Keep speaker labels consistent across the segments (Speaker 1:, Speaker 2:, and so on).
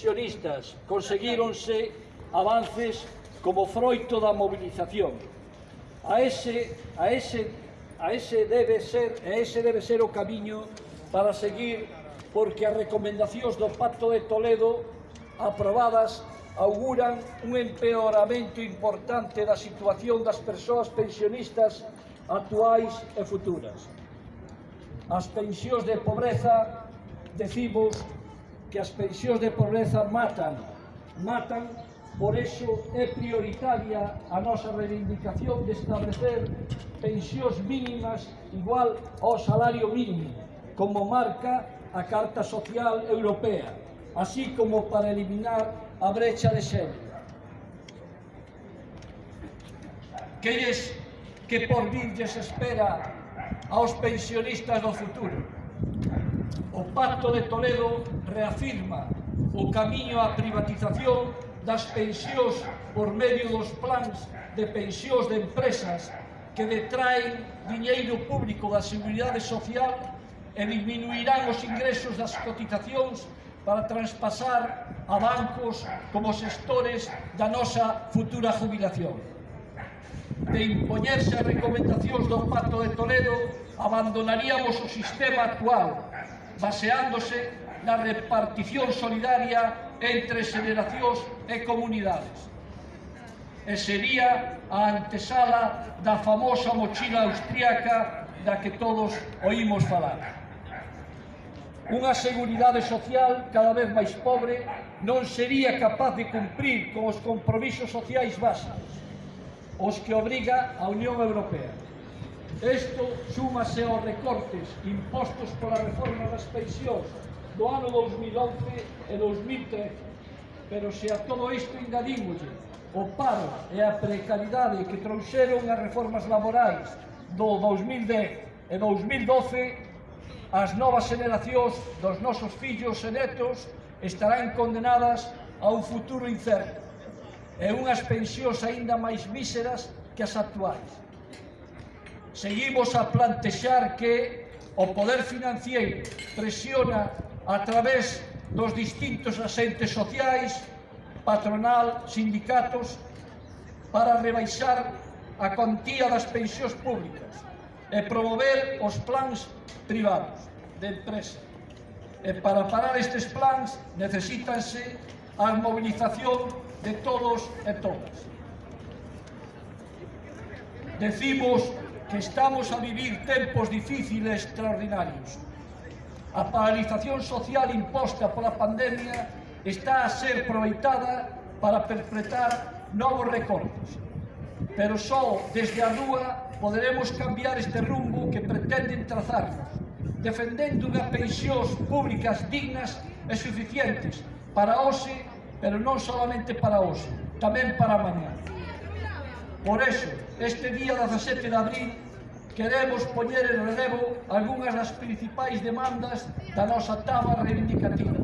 Speaker 1: sionistas conseguíronse avances como froito da mobilización. A ese, a ese, a ese debe ser, a ese debe ser o camiño para seguir porque as recomendacións do Pacto de Toledo aprobadas auguran un empeoramento importante da situación das persoas pensionistas actuais e futuras. As pensións de pobreza, decimos, que as pensións de pobreza matan, matan, por eso é prioritaria a nosa reivindicación de establecer pensións mínimas igual ao salario mínimo, como marca a Carta Social Europea, así como para eliminar a brecha de xénero. Queres que por virlles espera aos pensionistas do futuro? O Pacto de Toledo reafirma o camiño á privatización das pensións por medio dos plans de pensións de empresas que detraen diñeiro público da Seguridade Social e diminuirán os ingresos das cotizacións para traspasar a bancos como xestores da nosa futura jubilación. De impoñerse as recomendacións do Pacto de Toledo, abandonaríamos o sistema actual, baseándose da repartición solidaria entre xeracións e comunidades. E sería a antesala da famosa mochila austriaca da que todos oímos falar. Unha seguridade social cada vez máis pobre non sería capaz de cumprir con os compromisos sociais básicos, os que obriga a Unión Europea. Isto súmase aos recortes impostos pola reforma das pensións do ano 2011 e 2013. Pero se a todo isto engadímoslle o paro e a precariedade que trouxeron as reformas laborais do 2010 e 2012, as novas generacións dos nosos fillos e netos estarán condenadas a un futuro incerto e unhas pensións aínda máis míseras que as actuais. Seguimos a plantexar que o poder financiero presiona a través dos distintos asentes sociais, patronal, sindicatos, para rebaixar a contía das pensións públicas e promover os plans privados de empresa. E para parar estes plans necesítanse a mobilización de todos e todas. Decimos que estamos a vivir tempos difíciles extraordinarios, A paralización social imposta pola pandemia está a ser aproveitada para perpetrar novos recortes. Pero só desde a rúa poderemos cambiar este rumbo que pretenden trazarnos, defendendo unhas pensións públicas dignas e suficientes para hoxe, pero non solamente para hoxe, tamén para mañá. Por eso, este día 17 de abril, queremos poñer en relevo algunhas das principais demandas da nosa taba reivindicativa,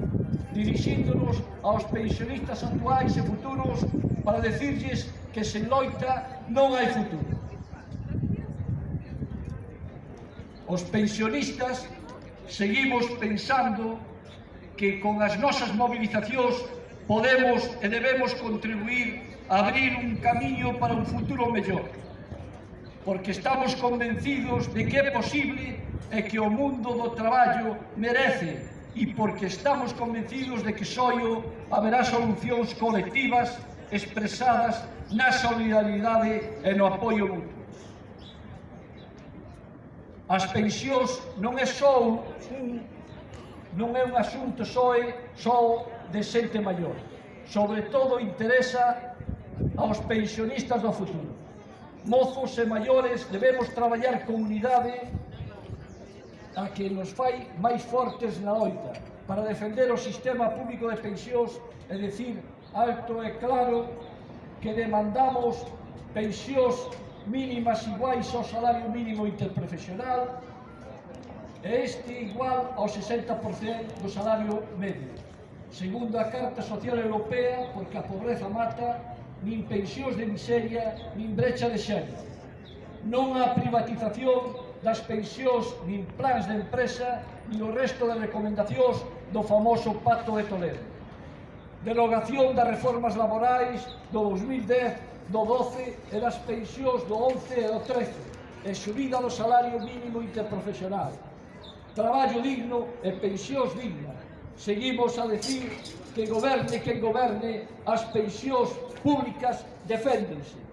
Speaker 1: dirixíndonos aos pensionistas actuais e futuros para decirlles que sen loita non hai futuro. Os pensionistas seguimos pensando que con as nosas movilizacións podemos e debemos contribuir a abrir un camiño para un futuro mellor porque estamos convencidos de que é posible e que o mundo do traballo merece e porque estamos convencidos de que soio haberá solucións colectivas expresadas na solidaridade e no apoio mutuo. As pensións non é só un non é un asunto só, só de xente maior. Sobre todo interesa aos pensionistas do futuro mozos e maiores debemos traballar con unidade a que nos fai máis fortes na loita para defender o sistema público de pensións e decir alto e claro que demandamos pensións mínimas iguais ao salario mínimo interprofesional e este igual ao 60% do salario medio. Segundo a Carta Social Europea, porque a pobreza mata, nin pensións de miseria, nin brecha de xénero. Non a privatización das pensións, nin plans de empresa, nin o resto de recomendacións do famoso Pacto de Toledo. Derogación das reformas laborais do 2010, do 12 e das pensións do 11 e do 13 e subida do salario mínimo interprofesional. Traballo digno e pensións dignas seguimos a decir que goberne quen goberne, as pensións públicas deféndense.